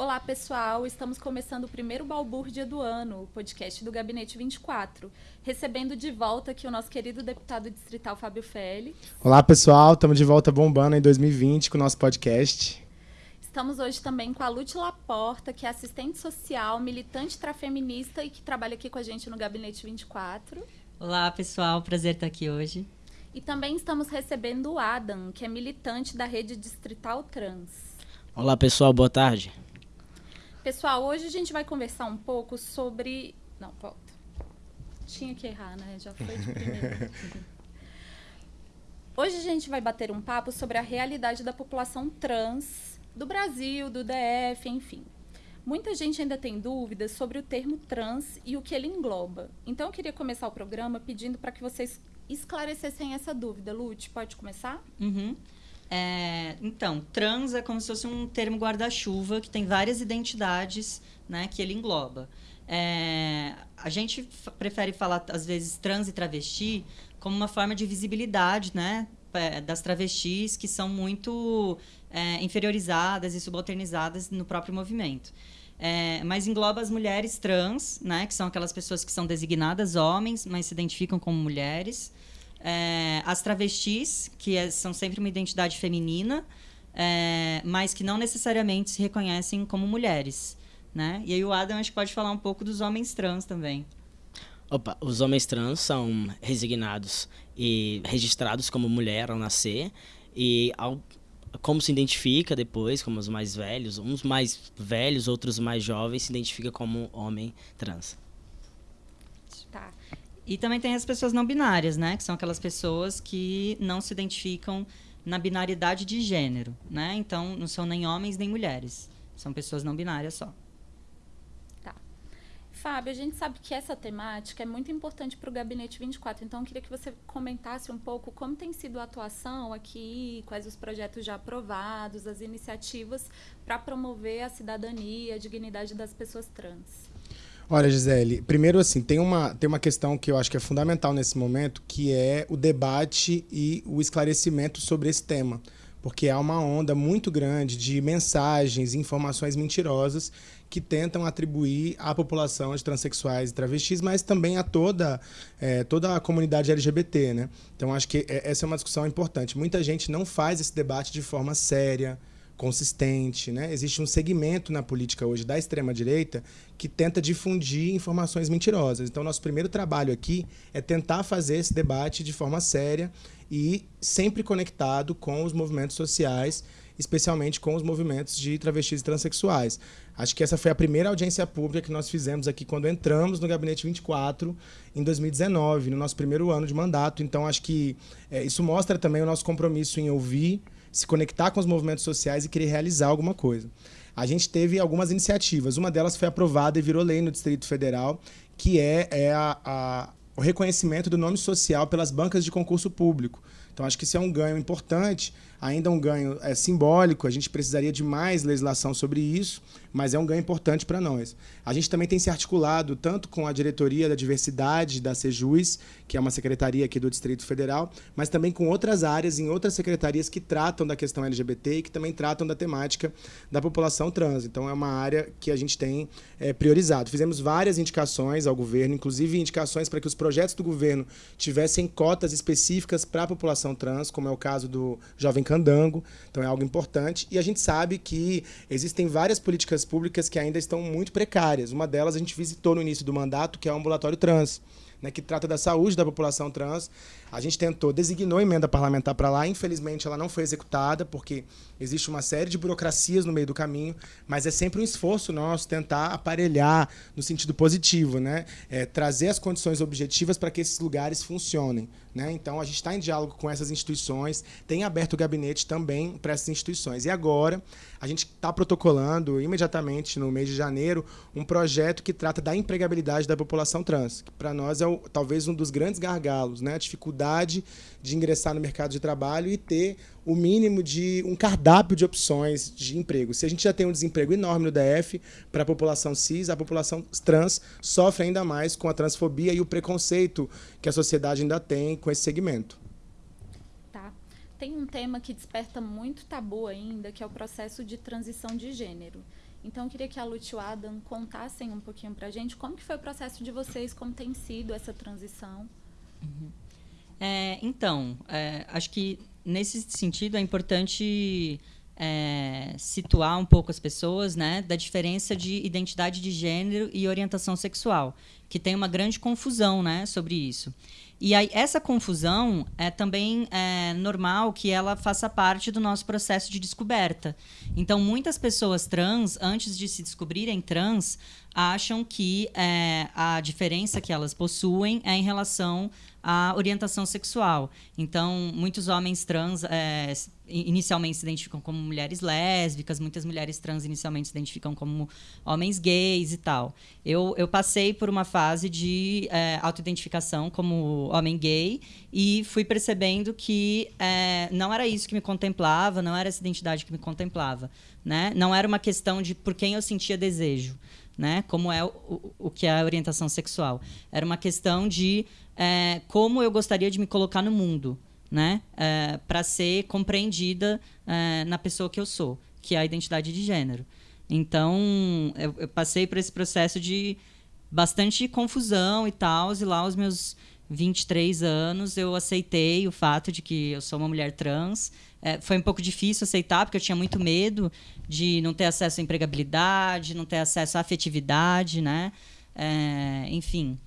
Olá, pessoal. Estamos começando o primeiro balbúrdia do ano, o podcast do Gabinete 24. Recebendo de volta aqui o nosso querido deputado distrital Fábio Félix. Olá, pessoal. Estamos de volta bombando em 2020 com o nosso podcast. Estamos hoje também com a Lute Laporta, que é assistente social, militante trafeminista e que trabalha aqui com a gente no Gabinete 24. Olá, pessoal. Prazer estar aqui hoje. E também estamos recebendo o Adam, que é militante da rede distrital trans. Olá, pessoal. Boa tarde. Pessoal, hoje a gente vai conversar um pouco sobre. Não, volta. Tinha que errar, né? Já foi de primeira. hoje a gente vai bater um papo sobre a realidade da população trans do Brasil, do DF, enfim. Muita gente ainda tem dúvidas sobre o termo trans e o que ele engloba. Então eu queria começar o programa pedindo para que vocês esclarecessem essa dúvida. Lute, pode começar? Uhum. É, então, trans é como se fosse um termo guarda-chuva que tem várias identidades né, que ele engloba. É, a gente prefere falar, às vezes, trans e travesti como uma forma de visibilidade né, é, das travestis que são muito é, inferiorizadas e subalternizadas no próprio movimento. É, mas engloba as mulheres trans, né, que são aquelas pessoas que são designadas homens, mas se identificam como mulheres é, as travestis, que é, são sempre uma identidade feminina, é, mas que não necessariamente se reconhecem como mulheres. Né? E aí o Adam acho que pode falar um pouco dos homens trans também. Opa, os homens trans são resignados e registrados como mulher ao nascer e ao, como se identifica depois, como os mais velhos, uns mais velhos, outros mais jovens se identifica como homem trans. E também tem as pessoas não binárias, né? Que são aquelas pessoas que não se identificam na binaridade de gênero, né? Então, não são nem homens nem mulheres. São pessoas não binárias só. Tá. Fábio, a gente sabe que essa temática é muito importante para o Gabinete 24, então eu queria que você comentasse um pouco como tem sido a atuação aqui, quais os projetos já aprovados, as iniciativas para promover a cidadania, a dignidade das pessoas trans. Olha, Gisele, primeiro assim, tem uma, tem uma questão que eu acho que é fundamental nesse momento, que é o debate e o esclarecimento sobre esse tema. Porque há uma onda muito grande de mensagens, informações mentirosas que tentam atribuir à população de transexuais e travestis, mas também a toda, é, toda a comunidade LGBT. Né? Então, acho que é, essa é uma discussão importante. Muita gente não faz esse debate de forma séria, consistente. Né? Existe um segmento na política hoje da extrema-direita que tenta difundir informações mentirosas. Então, nosso primeiro trabalho aqui é tentar fazer esse debate de forma séria e sempre conectado com os movimentos sociais, especialmente com os movimentos de travestis e transexuais. Acho que essa foi a primeira audiência pública que nós fizemos aqui quando entramos no Gabinete 24 em 2019, no nosso primeiro ano de mandato. Então, acho que é, isso mostra também o nosso compromisso em ouvir se conectar com os movimentos sociais e querer realizar alguma coisa. A gente teve algumas iniciativas. Uma delas foi aprovada e virou lei no Distrito Federal, que é, é a, a, o reconhecimento do nome social pelas bancas de concurso público. Então, acho que isso é um ganho importante, ainda um ganho é, simbólico, a gente precisaria de mais legislação sobre isso, mas é um ganho importante para nós. A gente também tem se articulado tanto com a diretoria da diversidade da Sejus, que é uma secretaria aqui do Distrito Federal, mas também com outras áreas em outras secretarias que tratam da questão LGBT e que também tratam da temática da população trans. Então é uma área que a gente tem é, priorizado. Fizemos várias indicações ao governo, inclusive indicações para que os projetos do governo tivessem cotas específicas para a população trans, como é o caso do Jovem Candango. Então é algo importante. E a gente sabe que existem várias políticas públicas que ainda estão muito precárias. Uma delas a gente visitou no início do mandato, que é o ambulatório trans, né, que trata da saúde da população trans. A gente tentou, designou emenda parlamentar para lá, infelizmente ela não foi executada, porque existe uma série de burocracias no meio do caminho, mas é sempre um esforço nosso tentar aparelhar no sentido positivo, né? É, trazer as condições objetivas para que esses lugares funcionem. Né? Então, a gente está em diálogo com essas instituições, tem aberto o gabinete também para essas instituições. E agora, a gente está protocolando imediatamente, no mês de janeiro, um projeto que trata da empregabilidade da população trans, que para nós é o, talvez um dos grandes gargalos, né? a dificuldade de ingressar no mercado de trabalho e ter o mínimo de um cardápio de opções de emprego. Se a gente já tem um desemprego enorme no DF para a população cis, a população trans sofre ainda mais com a transfobia e o preconceito que a sociedade ainda tem com esse segmento. Tá. Tem um tema que desperta muito tabu ainda, que é o processo de transição de gênero. Então, eu queria que a Lute e o Adam contassem um pouquinho para a gente como que foi o processo de vocês, como tem sido essa transição. Uhum. É, então, é, acho que nesse sentido é importante é, situar um pouco as pessoas né, da diferença de identidade de gênero e orientação sexual, que tem uma grande confusão né, sobre isso. E aí, essa confusão é também é, normal que ela faça parte do nosso processo de descoberta. Então, muitas pessoas trans, antes de se descobrirem trans, acham que é, a diferença que elas possuem é em relação à orientação sexual. Então, muitos homens trans é, inicialmente se identificam como mulheres lésbicas, muitas mulheres trans inicialmente se identificam como homens gays e tal. Eu, eu passei por uma fase de é, autoidentificação como homem gay e fui percebendo que é, não era isso que me contemplava, não era essa identidade que me contemplava. Né? Não era uma questão de por quem eu sentia desejo né? Como é o, o que é a orientação sexual. Era uma questão de é, como eu gostaria de me colocar no mundo, né? É, para ser compreendida é, na pessoa que eu sou, que é a identidade de gênero. Então, eu, eu passei por esse processo de bastante confusão e tal, e lá aos meus 23 anos eu aceitei o fato de que eu sou uma mulher trans. É, foi um pouco difícil aceitar, porque eu tinha muito medo de não ter acesso à empregabilidade, não ter acesso à afetividade, né? Enfim.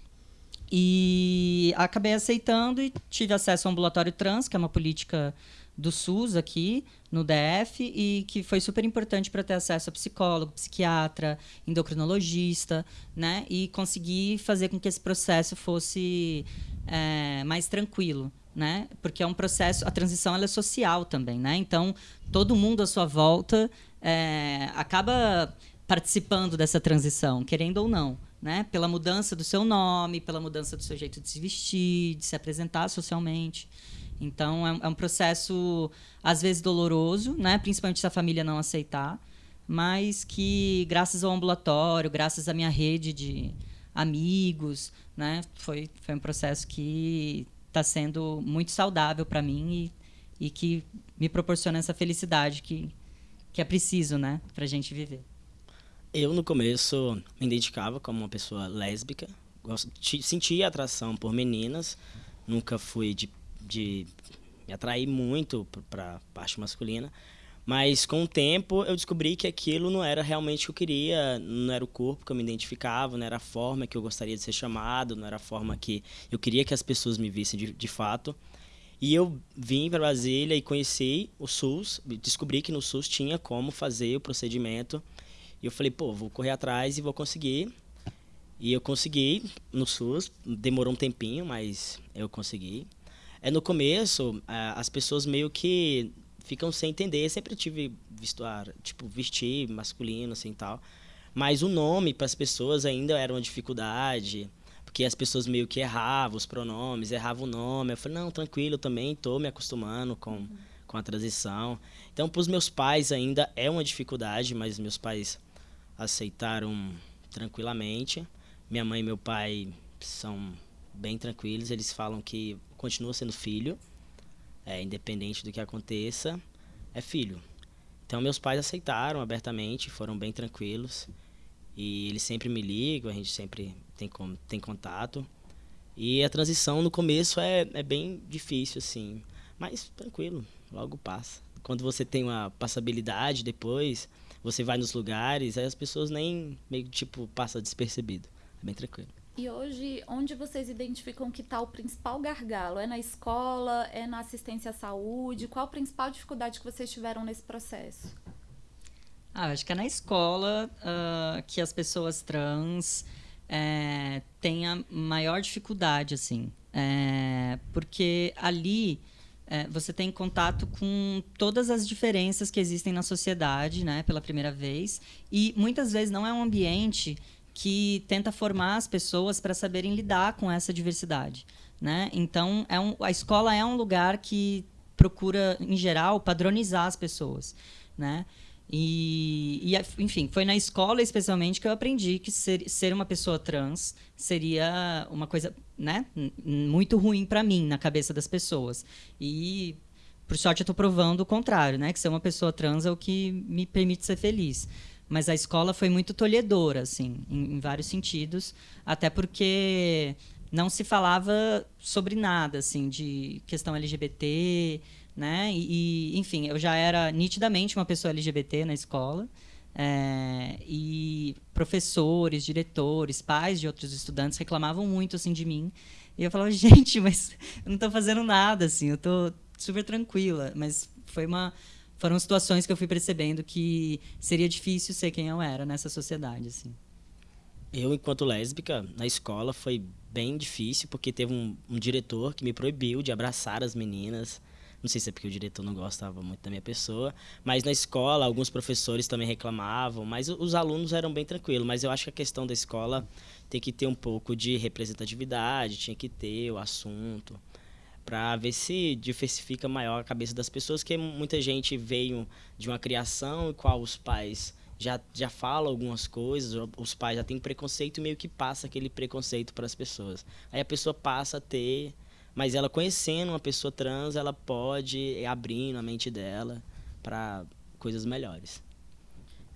E acabei aceitando e tive acesso ao ambulatório trans, que é uma política do SUS aqui no DF e que foi super importante para ter acesso a psicólogo, psiquiatra, endocrinologista, né? E conseguir fazer com que esse processo fosse é, mais tranquilo né? Porque é um processo, a transição ela é social também, né? Então todo mundo à sua volta é, acaba participando dessa transição, querendo ou não, né? Pela mudança do seu nome, pela mudança do seu jeito de se vestir, de se apresentar socialmente. Então é, é um processo às vezes doloroso, né? Principalmente se a família não aceitar, mas que graças ao ambulatório, graças à minha rede de amigos, né? Foi, foi um processo que está sendo muito saudável para mim e, e que me proporciona essa felicidade que, que é preciso, né, para a gente viver. Eu, no começo, me identificava como uma pessoa lésbica. Sentia atração por meninas. Nunca fui de, de me atrair muito para a parte masculina. Mas com o tempo eu descobri que aquilo não era realmente o que eu queria, não era o corpo que eu me identificava, não era a forma que eu gostaria de ser chamado, não era a forma que eu queria que as pessoas me vissem de, de fato. E eu vim para Brasília e conheci o SUS, descobri que no SUS tinha como fazer o procedimento. E eu falei, pô, vou correr atrás e vou conseguir. E eu consegui no SUS, demorou um tempinho, mas eu consegui. É no começo, as pessoas meio que ficam sem entender. Eu sempre tive vestuário, tipo, vestir masculino, assim, tal. Mas o nome para as pessoas ainda era uma dificuldade, porque as pessoas meio que erravam os pronomes, erravam o nome. Eu falei, não, tranquilo, eu também estou me acostumando com, uhum. com a transição. Então, para os meus pais ainda é uma dificuldade, mas meus pais aceitaram tranquilamente. Minha mãe e meu pai são bem tranquilos, eles falam que continua sendo filho, é, independente do que aconteça, é filho. Então meus pais aceitaram abertamente, foram bem tranquilos. E eles sempre me ligam, a gente sempre tem, tem contato. E a transição no começo é, é bem difícil, assim. Mas tranquilo, logo passa. Quando você tem uma passabilidade depois, você vai nos lugares, aí as pessoas nem meio tipo passa despercebido. É bem tranquilo. E hoje, onde vocês identificam que está o principal gargalo? É na escola? É na assistência à saúde? Qual a principal dificuldade que vocês tiveram nesse processo? Ah, acho que é na escola uh, que as pessoas trans é, têm a maior dificuldade, assim. É, porque ali é, você tem contato com todas as diferenças que existem na sociedade, né, pela primeira vez. E muitas vezes não é um ambiente que tenta formar as pessoas para saberem lidar com essa diversidade. Né? Então, é um, a escola é um lugar que procura, em geral, padronizar as pessoas. Né? E, e, enfim, foi na escola especialmente que eu aprendi que ser, ser uma pessoa trans seria uma coisa né, muito ruim para mim na cabeça das pessoas. E por sorte eu estou provando o contrário, né, que ser uma pessoa trans é o que me permite ser feliz. mas a escola foi muito tolhedora, assim, em, em vários sentidos, até porque não se falava sobre nada, assim, de questão LGBT, né? E, enfim, eu já era nitidamente uma pessoa LGBT na escola. É, e professores, diretores, pais de outros estudantes reclamavam muito assim de mim. E eu falava, gente, mas eu não estou fazendo nada, assim, eu estou super tranquila. Mas foi uma, foram situações que eu fui percebendo que seria difícil ser quem eu era nessa sociedade, assim. Eu, enquanto lésbica, na escola foi bem difícil, porque teve um, um diretor que me proibiu de abraçar as meninas. Não sei se é porque o diretor não gostava muito da minha pessoa, mas na escola alguns professores também reclamavam, mas os alunos eram bem tranquilos. Mas eu acho que a questão da escola tem que ter um pouco de representatividade, tinha que ter o assunto para ver se diversifica maior a cabeça das pessoas, que muita gente veio de uma criação em qual os pais já, já falam algumas coisas, os pais já têm preconceito e meio que passa aquele preconceito para as pessoas. Aí a pessoa passa a ter mas ela conhecendo uma pessoa trans, ela pode ir abrindo a mente dela para coisas melhores.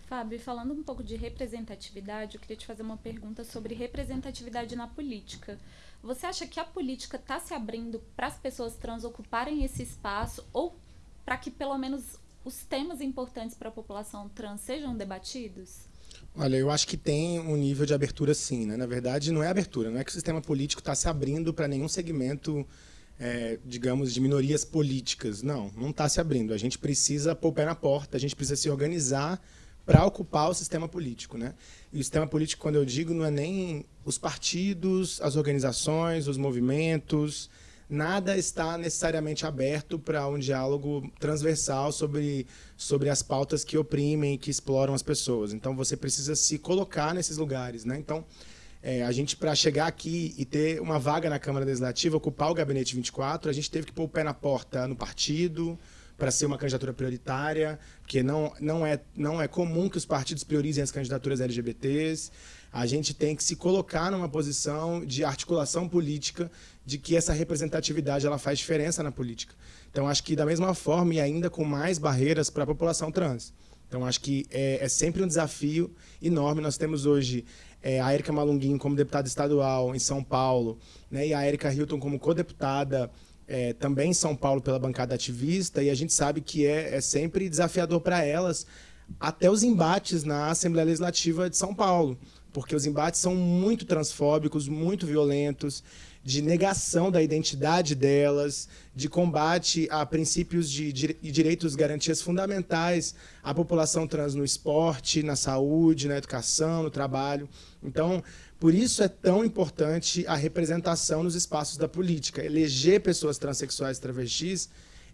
Fábio, falando um pouco de representatividade, eu queria te fazer uma pergunta sobre representatividade na política. Você acha que a política está se abrindo para as pessoas trans ocuparem esse espaço ou para que pelo menos os temas importantes para a população trans sejam debatidos? Olha, eu acho que tem um nível de abertura sim, né? Na verdade, não é abertura, não é que o sistema político está se abrindo para nenhum segmento, é, digamos, de minorias políticas. Não, não está se abrindo. A gente precisa pôr o pé na porta, a gente precisa se organizar para ocupar o sistema político, né? E o sistema político, quando eu digo, não é nem os partidos, as organizações, os movimentos, nada está necessariamente aberto para um diálogo transversal sobre, sobre as pautas que oprimem que exploram as pessoas. Então, você precisa se colocar nesses lugares. Né? Então, é, a gente, para chegar aqui e ter uma vaga na Câmara Legislativa, ocupar o Gabinete 24, a gente teve que pôr o pé na porta no partido, para ser uma candidatura prioritária, porque não, não, é, não é comum que os partidos priorizem as candidaturas LGBTs. A gente tem que se colocar numa posição de articulação política de que essa representatividade ela faz diferença na política. Então, acho que da mesma forma e ainda com mais barreiras para a população trans. Então, acho que é, é, sempre um desafio enorme. Nós temos hoje é, a Erika Malunguinho como deputada estadual em São Paulo, né, e a Erika Hilton como co-deputada é, também em São Paulo pela bancada ativista, e a gente sabe que é, é sempre desafiador para elas até os embates na Assembleia Legislativa de São Paulo, porque os embates são muito transfóbicos, muito violentos, de negação da identidade delas, de combate a princípios de, de direitos e garantias fundamentais à população trans no esporte, na saúde, na educação, no trabalho. Então, por isso é tão importante a representação nos espaços da política. Eleger pessoas transexuais e travestis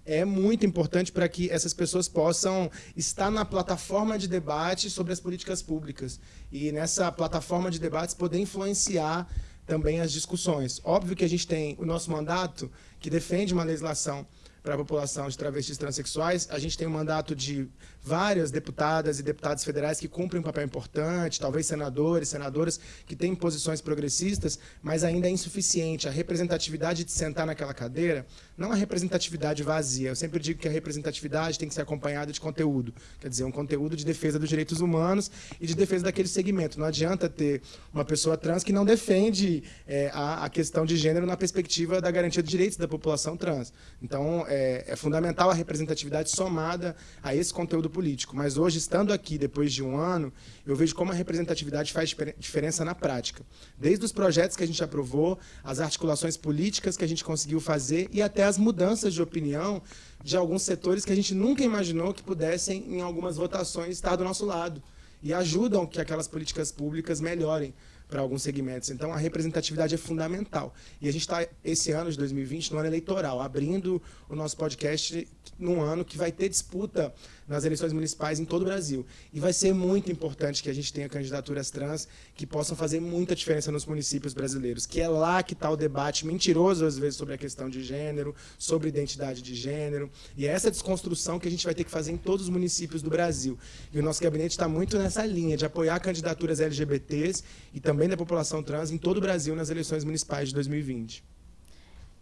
é muito importante para que essas pessoas possam estar na plataforma de debate sobre as políticas públicas e nessa plataforma de debates poder influenciar também as discussões. Óbvio que a gente tem o nosso mandato que defende uma legislação para a população de travestis transexuais. A gente tem um mandato de várias deputadas e deputados federais que cumprem um papel importante, talvez senadores, senadoras que têm posições progressistas, mas ainda é insuficiente. A representatividade de sentar naquela cadeira, não a representatividade vazia. Eu sempre digo que a representatividade tem que ser acompanhada de conteúdo. Quer dizer, um conteúdo de defesa dos direitos humanos e de defesa daquele segmento. Não adianta ter uma pessoa trans que não defende é, a, a questão de gênero na perspectiva da garantia de direitos da população trans. Então, é, é fundamental a representatividade somada a esse conteúdo político. Mas hoje, estando aqui depois de um ano, eu vejo como a representatividade faz diferença na prática. Desde os projetos que a gente aprovou, as articulações políticas que a gente conseguiu fazer e até as mudanças de opinião de alguns setores que a gente nunca imaginou que pudessem, em algumas votações, estar do nosso lado. E ajudam que aquelas políticas públicas melhorem para alguns segmentos. Então, a representatividade é fundamental. E a gente está, esse ano de 2020, no ano eleitoral, abrindo o nosso podcast num ano que vai ter disputa nas eleições municipais em todo o Brasil. E vai ser muito importante que a gente tenha candidaturas trans que possam fazer muita diferença nos municípios brasileiros, que é lá que está o debate mentiroso, às vezes, sobre a questão de gênero, sobre identidade de gênero. E é essa desconstrução que a gente vai ter que fazer em todos os municípios do Brasil. E o nosso gabinete está muito nessa linha de apoiar candidaturas LGBTs e também da população trans em todo o Brasil nas eleições municipais de 2020.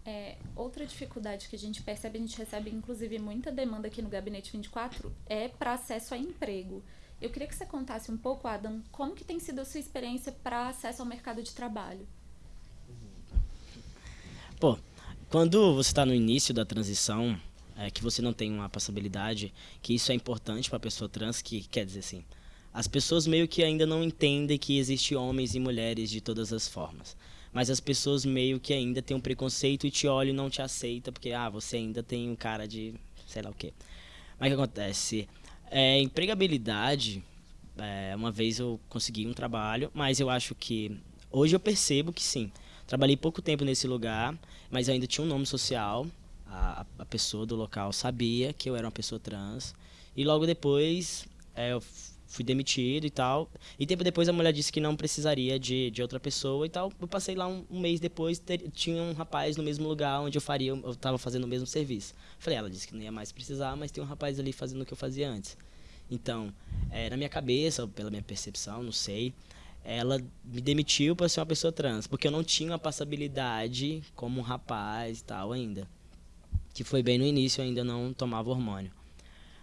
É, outra dificuldade que a gente percebe, a gente recebe inclusive muita demanda aqui no Gabinete 24, é para acesso a emprego. Eu queria que você contasse um pouco, Adam, como que tem sido a sua experiência para acesso ao mercado de trabalho. Pô, quando você está no início da transição, é, que você não tem uma passabilidade, que isso é importante para a pessoa trans, que quer dizer assim, as pessoas meio que ainda não entendem que existe homens e mulheres de todas as formas. Mas as pessoas meio que ainda têm um preconceito e te olham e não te aceita porque ah, você ainda tem um cara de sei lá o quê. Mas o que acontece? É, empregabilidade, é, uma vez eu consegui um trabalho, mas eu acho que hoje eu percebo que sim. Trabalhei pouco tempo nesse lugar, mas ainda tinha um nome social. A, a pessoa do local sabia que eu era uma pessoa trans. E logo depois é, eu fui demitido e tal. E tempo depois a mulher disse que não precisaria de, de outra pessoa e tal. Eu passei lá um, um mês depois, ter, tinha um rapaz no mesmo lugar onde eu faria, eu estava fazendo o mesmo serviço. Falei, ela disse que não ia mais precisar, mas tem um rapaz ali fazendo o que eu fazia antes. Então, é, na minha cabeça, pela minha percepção, não sei, ela me demitiu para ser uma pessoa trans, porque eu não tinha a passabilidade como um rapaz e tal ainda. Que foi bem no início, eu ainda não tomava hormônio.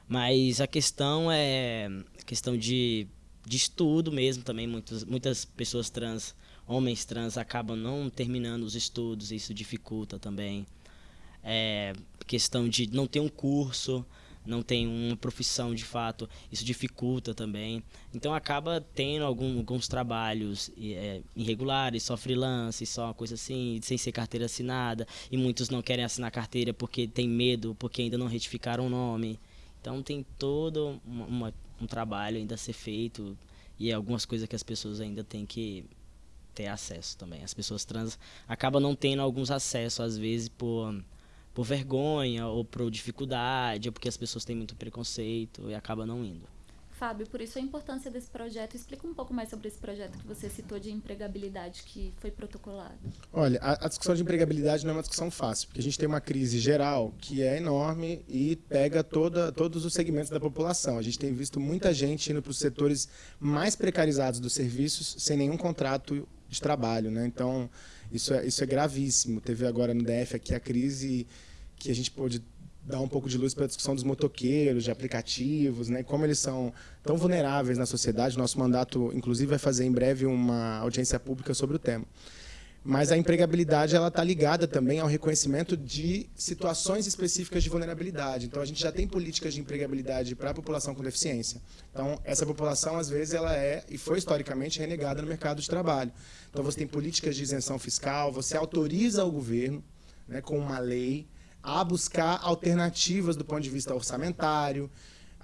Mas a questão é questão de, de estudo mesmo também. Muitas, muitas pessoas trans, homens trans, acabam não terminando os estudos, isso dificulta também. É, questão de não ter um curso, não tem uma profissão de fato, isso dificulta também. Então acaba tendo algum, alguns trabalhos é, irregulares, só freelance, só coisa assim, sem ser carteira assinada. E muitos não querem assinar carteira porque tem medo, porque ainda não retificaram o nome. Então tem todo uma, uma, um trabalho ainda a ser feito e algumas coisas que as pessoas ainda têm que ter acesso também. As pessoas trans acabam não tendo alguns acessos, às vezes, por, por vergonha ou por dificuldade, ou porque as pessoas têm muito preconceito e acabam não indo. Fábio, por isso a importância desse projeto. Explica um pouco mais sobre esse projeto que você citou de empregabilidade que foi protocolado. Olha, a, a, discussão de empregabilidade não é uma discussão fácil, porque a gente tem uma crise geral que é enorme e pega toda, todos os segmentos da população. A gente tem visto muita gente indo para os setores mais precarizados dos serviços sem nenhum contrato de trabalho, né? Então, isso é, isso é gravíssimo. Teve agora no DF aqui a crise que a gente pôde dar um pouco de luz para a discussão dos motoqueiros, de aplicativos, né, como eles são tão vulneráveis na sociedade. Nosso mandato, inclusive, vai fazer em breve uma audiência pública sobre o tema. Mas a empregabilidade ela está ligada também ao reconhecimento de situações específicas de vulnerabilidade. Então a gente já tem políticas de empregabilidade para a população com deficiência. Então essa população às vezes ela é e foi historicamente renegada no mercado de trabalho. Então você tem políticas de isenção fiscal, você autoriza o governo, né, com uma lei a buscar alternativas do ponto de vista orçamentário,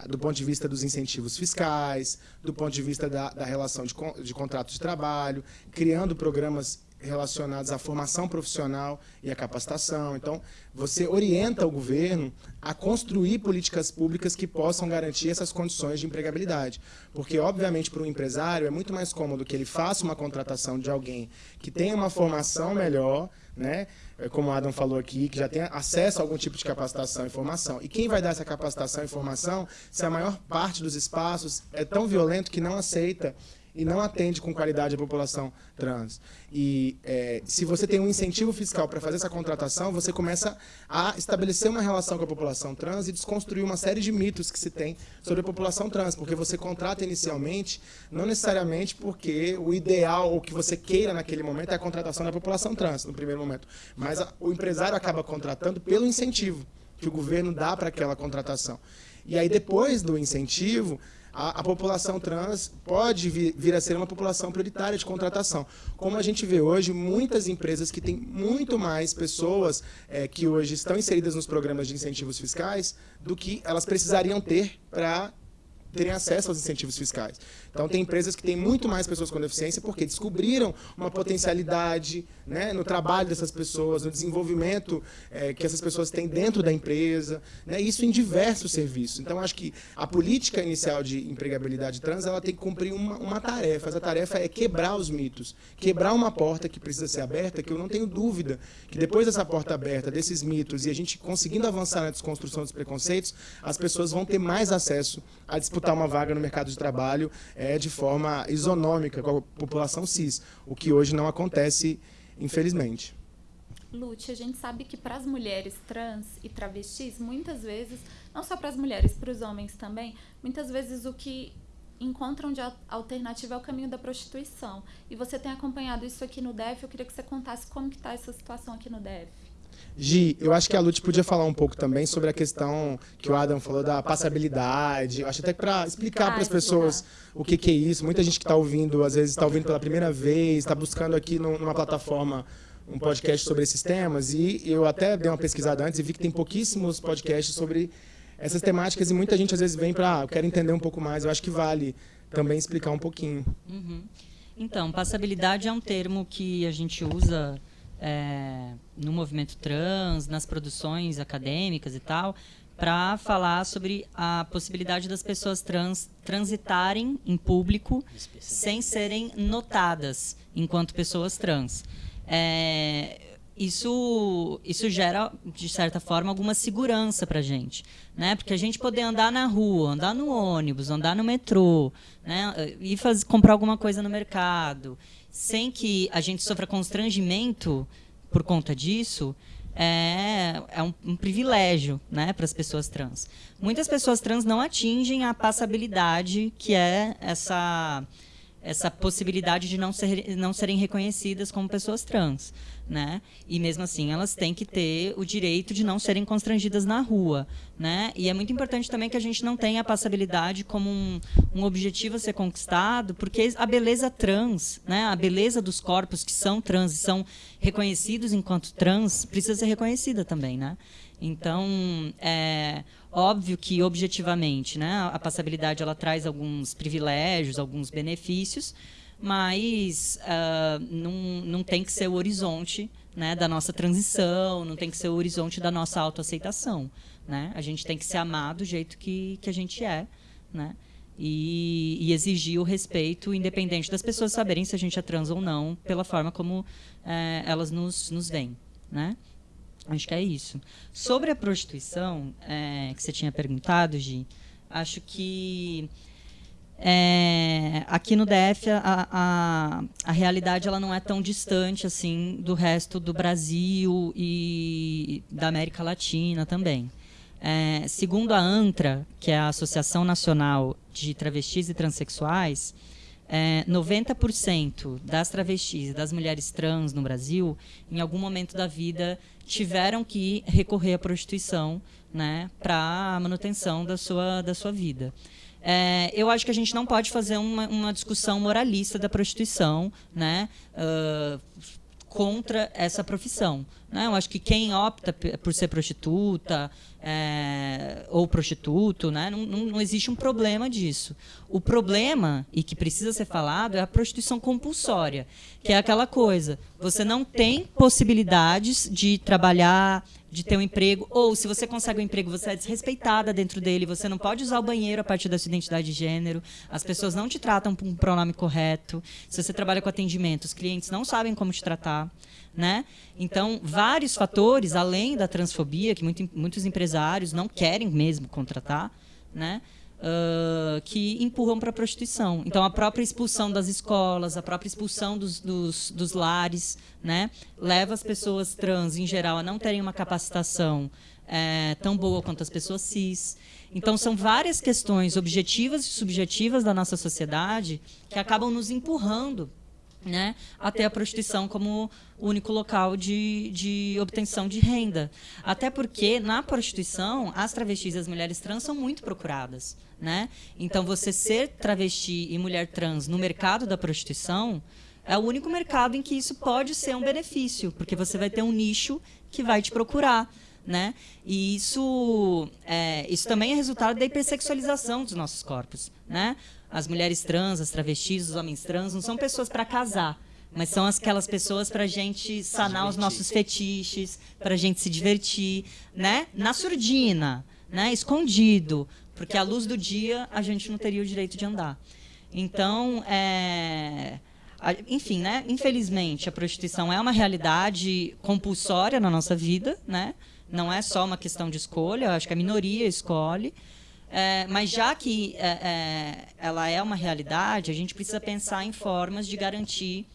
do ponto de vista dos incentivos fiscais, do ponto de vista da, da relação de, de contrato de trabalho, criando programas relacionados à formação profissional e à capacitação. Então, você orienta o governo a construir políticas públicas que possam garantir essas condições de empregabilidade. Porque, obviamente, para o empresário é muito mais cômodo que ele faça uma contratação de alguém que tenha uma formação melhor, né? É, como o Adam falou aqui, que já tem acesso a algum tipo de capacitação e formação. E quem vai dar essa capacitação e formação se a maior parte dos espaços é tão violento que não aceita e não atende com qualidade a população trans. E é, se você tem um incentivo fiscal para fazer essa contratação, você começa a estabelecer uma relação com a população trans e desconstruir uma série de mitos que se tem sobre a população trans, porque você contrata inicialmente, não necessariamente porque o ideal ou que você queira naquele momento é a contratação da população trans, no primeiro momento. Mas a, o empresário acaba contratando pelo incentivo que o governo dá para aquela contratação. E aí, depois do incentivo, a, a população trans pode vir, vir, a ser uma população prioritária de contratação. Como a gente vê hoje, muitas empresas que têm muito mais pessoas é, que hoje estão inseridas nos programas de incentivos fiscais do que elas precisariam ter para terem acesso aos incentivos fiscais. Então, tem empresas que têm muito mais pessoas com deficiência porque descobriram uma potencialidade né, no trabalho dessas pessoas, no desenvolvimento é, que essas pessoas têm dentro da empresa, né, isso em diversos serviços. Então, acho que a política inicial de empregabilidade trans ela tem que cumprir uma, uma tarefa. Essa tarefa é quebrar os mitos, quebrar uma porta que precisa ser aberta, que eu não tenho dúvida que depois dessa porta aberta, desses mitos, e a gente conseguindo avançar na desconstrução dos preconceitos, as pessoas vão ter mais acesso a disputar uma vaga no mercado de trabalho é, de forma isonômica com a população cis, o que hoje não acontece, infelizmente. Lute, a gente sabe que para as mulheres trans e travestis, muitas vezes, não só para as mulheres, para os homens também, muitas vezes o que encontram de alternativa ao caminho da prostituição. E você tem acompanhado isso aqui no DEF, eu queria que você contasse como que está essa situação aqui no DEF. Gi, eu acho que a Lute podia falar um pouco também sobre a questão que o Adam falou da passabilidade. Eu acho até para explicar para as pessoas o que, que, é isso. Muita gente que está ouvindo, às vezes está ouvindo pela primeira vez, está buscando aqui numa plataforma um podcast sobre esses temas. E eu até dei uma pesquisada antes e vi que tem pouquíssimos podcasts sobre essas temáticas e muita gente às vezes vem para, ah, eu quero entender um pouco mais. Eu acho que vale também explicar um pouquinho. Uhum. Então, passabilidade é um termo que a gente usa é, no movimento trans, nas produções acadêmicas e tal, para falar sobre a possibilidade das pessoas trans transitarem em público sem serem notadas enquanto pessoas trans. É, isso, isso gera, de certa forma, alguma segurança para a gente. Né? Porque a gente poder andar na rua, andar no ônibus, andar no metrô, né? ir fazer, comprar alguma coisa no mercado, sem que a gente sofra constrangimento por conta disso, é, é um, um, privilégio né, para as pessoas trans. Muitas pessoas trans não atingem a passabilidade, que é essa essa possibilidade de não, ser, não serem reconhecidas como pessoas trans. Né? E mesmo assim, elas têm que ter o direito de não serem constrangidas na rua. Né? E é muito importante também que a gente não tenha a passabilidade como um, um objetivo a ser conquistado, porque a beleza trans, né? a beleza dos corpos que são trans e são reconhecidos enquanto trans, precisa ser reconhecida também. Né? Então, é óbvio que objetivamente, né, a passabilidade ela traz alguns privilégios, alguns benefícios, mas uh, não, não tem que ser o horizonte né, da nossa transição, não tem que ser o horizonte da nossa autoaceitação. Né? A gente tem que se amar do jeito que, que a gente é, né? E, e, exigir o respeito, independente das pessoas saberem se a gente é trans ou não, pela forma como é, elas nos, nos veem. Né? Acho que é isso. Sobre a prostituição, é, que você tinha perguntado, Gi, acho que é, aqui no DF a, a, a, realidade ela não é tão distante assim do resto do Brasil e da América Latina também. É, segundo a ANTRA, que é a Associação Nacional de Travestis e Transsexuais, é, 90% das travestis e das mulheres trans no Brasil, em algum momento da vida, tiveram que recorrer à prostituição né, para a manutenção da sua, da sua vida. É, eu acho que a gente não pode fazer uma, uma discussão moralista da prostituição, né? Uh, contra essa profissão. Né? Eu acho que quem opta por ser prostituta é, ou prostituto, né? não, não, não, existe um problema disso. O problema, e que precisa ser falado, é a prostituição compulsória, que é aquela coisa, você não tem possibilidades de trabalhar, de ter um emprego, ou se você consegue um emprego, você é desrespeitada dentro dele, você não pode usar o banheiro a partir da sua identidade de gênero, as pessoas não te tratam com um pronome correto, se você trabalha com atendimento, os clientes não sabem como te tratar. Né? Então, vários fatores, além da transfobia, que muito, muitos empresários não querem mesmo contratar, né? Uh, que empurram para a prostituição. Então, a própria expulsão das escolas, a própria expulsão dos, dos, dos, lares, né, leva as pessoas trans, em geral, a não terem uma capacitação é, tão boa quanto as pessoas cis. Então, são várias questões objetivas e subjetivas da nossa sociedade que acabam nos empurrando né, até a prostituição como único local de, de obtenção de renda. Até porque, na prostituição, as travestis e as mulheres trans são muito procuradas. Né? Então, você ser travesti e mulher trans no mercado da prostituição é o único mercado em que isso pode ser um benefício, porque você vai ter um nicho que vai te procurar. Né? E isso, é, isso também é resultado da hipersexualização dos nossos corpos. Né? As mulheres trans, as travestis, os homens trans não são pessoas para casar, mas são aquelas pessoas para a gente sanar os nossos fetiches, para a gente se divertir, né? Na surdina, né? Escondido, porque à luz do dia a gente não teria o direito de andar. Então, é, enfim, né? Infelizmente, a prostituição é uma realidade compulsória na nossa vida, né? Não é só uma questão de escolha. Acho que a minoria escolhe. É, mas já que é, é, ela é uma realidade, a gente precisa pensar em formas de garantir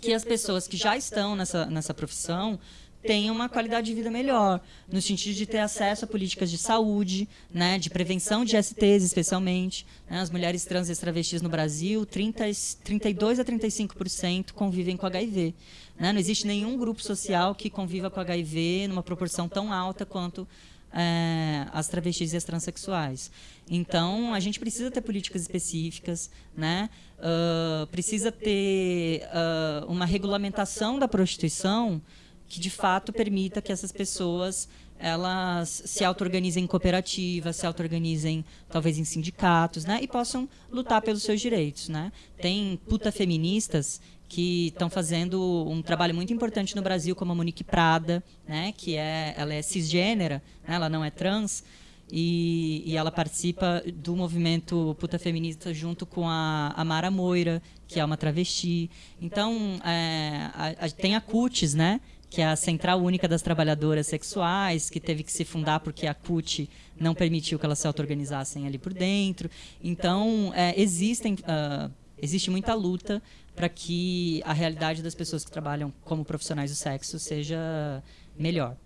que as pessoas que já estão nessa, nessa profissão tenham uma qualidade de vida melhor, no sentido de ter acesso a políticas de saúde, né, de prevenção de STs, especialmente. Né, as mulheres trans e travestis no Brasil, 30, 32 a 35% convivem com HIV. Né? Não existe nenhum grupo social que conviva com HIV numa proporção tão alta quanto é, as travestis e as transexuais. Então, a gente precisa ter políticas específicas, né? Uh, precisa ter uh, uma regulamentação da prostituição que, de fato, permita que essas pessoas elas se auto-organizem em cooperativas, se auto-organizem talvez em sindicatos, né? E possam lutar pelos seus direitos, né? Tem puta feministas que estão fazendo um trabalho muito importante no Brasil, como a Monique Prada, né, que é, ela é cisgênera, né, ela não é trans, e, e, ela participa do movimento puta feminista junto com a, a Mara Moira, que é uma travesti. Então, é, a, a, tem a CUTES, né, que é a Central Única das Trabalhadoras Sexuais, que teve que se fundar porque a CUT não permitiu que elas se auto-organizassem ali por dentro. Então, é, existem, uh, existe muita luta para que a realidade das pessoas que trabalham como profissionais do sexo seja melhor.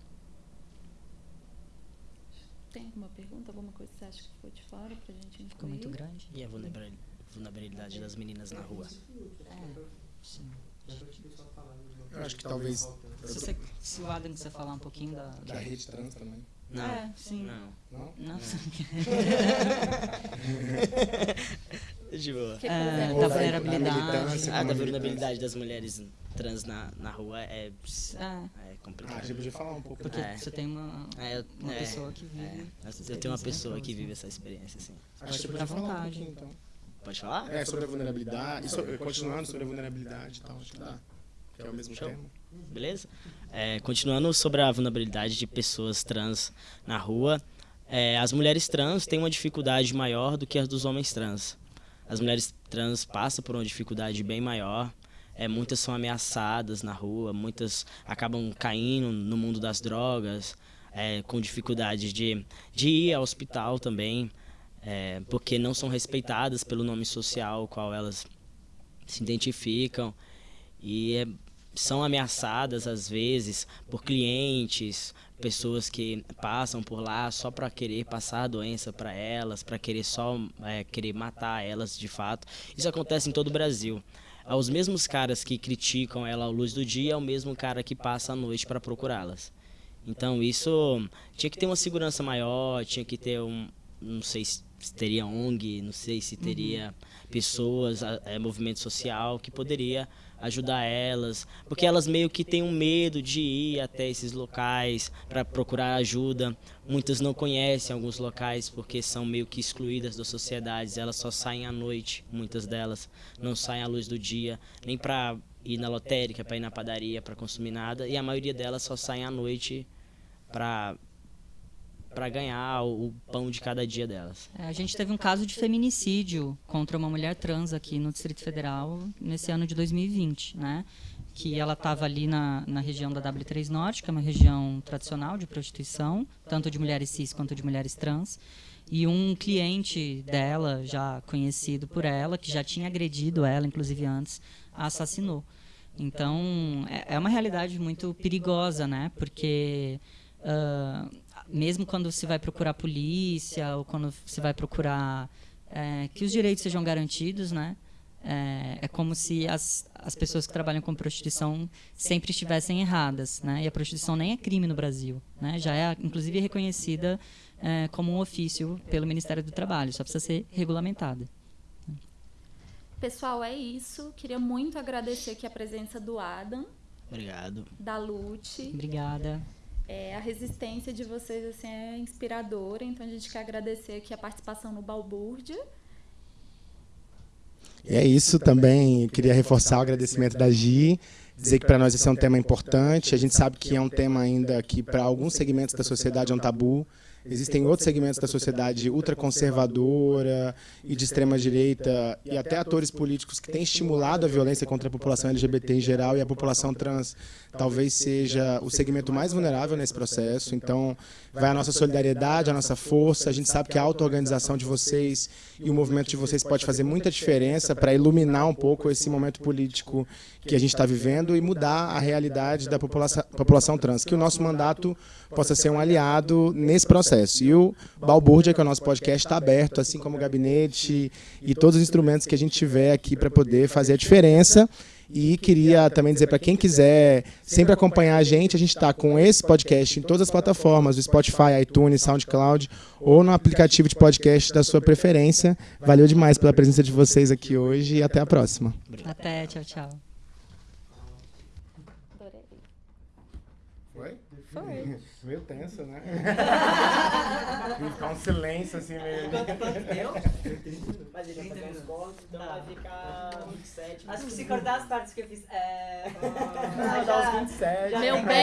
Tem alguma pergunta, alguma coisa que você acha que ficou de fora para a gente incluir? Ficou muito grande. E a vulnerabilidade das meninas na rua? É, sim. Eu acho que talvez... Se, você, se o Adam quiser falar um pouquinho da... Da, da rede trans também. Não. É, sim. Não. Não? Não. De boa. Que, É, exemplo, da da vulnerabilidade. Ah, da vulnerabilidade das mulheres trans na, na rua é, É, é Ah, complicado. você podia falar um pouco. porque É. você tem uma, É, uma é, pessoa que vive... é, eu tenho uma pessoa que vive essa experiência, assim. Acho que você podia falar um vontade. pouquinho, então. Pode falar? É, sobre a vulnerabilidade, e sobre- continuando sobre a vulnerabilidade e tal, acho que dá. Que é o mesmo Show. tema. Beleza? É, continuando sobre a vulnerabilidade de pessoas trans na rua, é, as mulheres trans têm uma dificuldade maior do que as dos homens trans. As mulheres trans passam por uma dificuldade bem maior. É, muitas são ameaçadas na rua, muitas acabam caindo no mundo das drogas, é, com dificuldades de, de ir ao hospital também, é, porque não são respeitadas pelo nome social ao qual elas se identificam. E é, são ameaçadas às vezes por clientes, pessoas que passam por lá só para querer passar a doença para elas, para querer só é, querer matar elas de fato. Isso acontece em todo o Brasil. Os mesmos caras que criticam ela à luz do dia é o mesmo cara que passa a noite para procurá-las. Então isso tinha que ter uma segurança maior, tinha que ter um, não sei se teria ONG, não sei se teria pessoas, é, movimento social que poderia ajudar elas, porque elas meio que têm um medo de ir até esses locais para procurar ajuda. Muitas não conhecem alguns locais porque são meio que excluídas das sociedades. Elas só saem à noite, muitas delas não saem à luz do dia, nem para ir na lotérica, para ir na padaria, para consumir nada, e a maioria delas só saem à noite para para ganhar o pão de cada dia delas. É, a gente teve um caso de feminicídio contra uma mulher trans aqui no Distrito Federal nesse ano de 2020, né? Que ela estava ali na, na região da W3 Norte, que é uma região tradicional de prostituição, tanto de mulheres cis quanto de mulheres trans. E um cliente dela, já conhecido por ela, que já tinha agredido ela, inclusive antes, a assassinou. Então, é, é uma realidade muito perigosa, né? Porque ah, mesmo quando se vai procurar polícia ou quando se vai procurar é, que os direitos sejam garantidos, né? É, é como se as, as pessoas que trabalham com prostituição sempre estivessem erradas, né? E a prostituição nem é crime no Brasil, né? Já é, inclusive, reconhecida é, como um ofício pelo Ministério do Trabalho, só precisa ser regulamentada. Pessoal, é isso. Queria muito agradecer aqui a presença do Adam, Obrigado. da Lute. Obrigada. É, a resistência de vocês assim, é inspiradora, então a gente quer agradecer aqui a participação no Balbúrdia. É isso também. Queria reforçar o agradecimento da Gi, dizer que para nós esse é um tema importante. A gente sabe que é um tema ainda que para alguns segmentos da sociedade é um tabu. Existem outros segmentos da sociedade ultraconservadora e de extrema direita e até atores políticos que têm estimulado a violência contra a população LGBT em geral e a população trans talvez seja o segmento mais vulnerável nesse processo. Então, vai a nossa solidariedade, a nossa força. A gente sabe que a auto-organização de vocês e o movimento de vocês pode fazer muita diferença para iluminar um pouco esse momento político que a gente está vivendo e mudar a realidade da população, população trans. Que o nosso mandato possa ser um aliado nesse processo. E o Balbúrdia, que é o nosso podcast, está aberto, assim como o gabinete e todos os instrumentos que a gente tiver aqui para poder fazer a diferença. E queria também dizer para quem quiser sempre acompanhar a gente, a gente está com esse podcast em todas as plataformas, o Spotify, iTunes, SoundCloud ou no aplicativo de podcast da sua preferência. Valeu demais pela presença de vocês aqui hoje e até a próxima. Até, tchau, tchau. Foi? Foi. Meio tenso, né? Ficar um silêncio assim meio. Mas ele vai fazer uns cortes, então vai ficar 27. Acho que se cortar as partes que eu fiz. É... Vai dar uns 27. Meu bem.